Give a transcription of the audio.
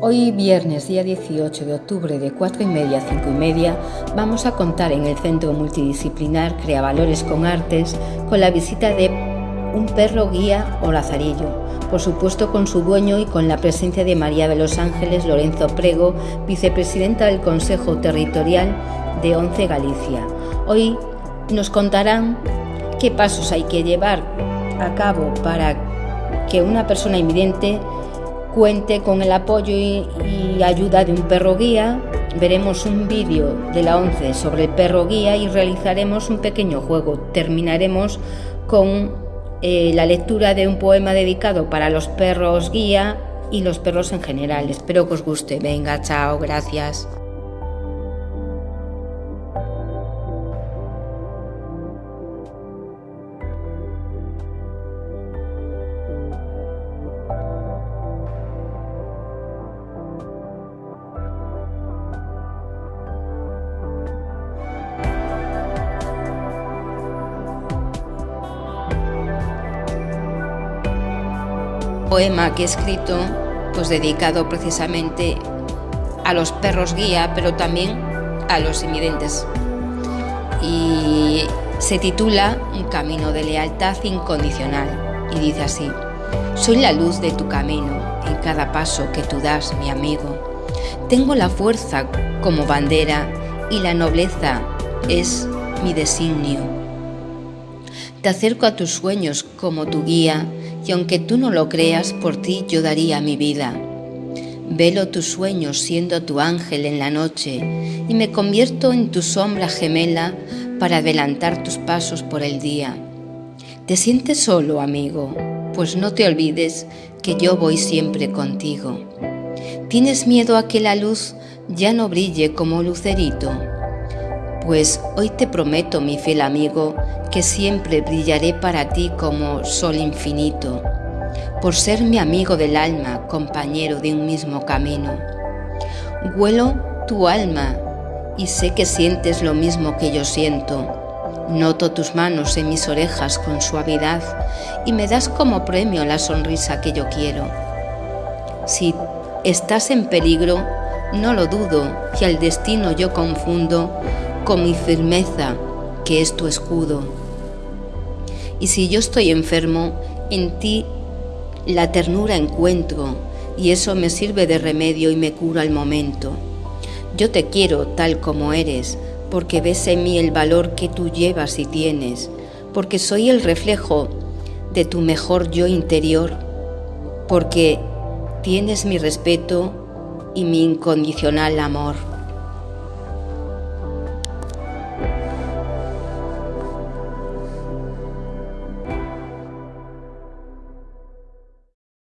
Hoy viernes día 18 de octubre de 4 y media a 5 y media vamos a contar en el Centro Multidisciplinar Crea Valores con Artes con la visita de un perro guía o lazarillo, por supuesto con su dueño y con la presencia de María de los Ángeles Lorenzo Prego, vicepresidenta del Consejo Territorial de Once Galicia. Hoy nos contarán qué pasos hay que llevar a cabo para que una persona invidente cuente con el apoyo y, ayuda de un perro guía. Veremos un vídeo de la 11 sobre el perro guía y realizaremos un pequeño juego. Terminaremos con eh, la lectura de un poema dedicado para los perros guía y los perros en general. Espero que os guste. Venga, chao, gracias. Poema que he escrito, pues dedicado precisamente a los perros guía, pero también a los invidentes. Y se titula Un camino de lealtad incondicional y dice así, soy la luz de tu camino en cada paso que tú das, mi amigo. Tengo la fuerza como bandera y la nobleza es mi designio. Te acerco a tus sueños como tu guía y aunque tú no lo creas, por ti yo daría mi vida. Velo tus sueños siendo tu ángel en la noche y me convierto en tu sombra gemela para adelantar tus pasos por el día. ¿Te sientes solo, amigo? Pues no te olvides que yo voy siempre contigo. ¿Tienes miedo a que la luz ya no brille como lucerito? Pues hoy te prometo, mi fiel amigo, que siempre brillaré para ti como sol infinito, por ser mi amigo del alma, compañero de un mismo camino. Huelo tu alma y sé que sientes lo mismo que yo siento. Noto tus manos en mis orejas con suavidad y me das como premio la sonrisa que yo quiero. Si estás en peligro, no lo dudo, que al destino yo confundo con mi firmeza que es tu escudo. Y si yo estoy enfermo, en ti la ternura encuentro y eso me sirve de remedio y me cura al momento. Yo te quiero tal como eres, porque ves en mí el valor que tú llevas y tienes, porque soy el reflejo de tu mejor yo interior, porque tienes mi respeto y mi incondicional amor.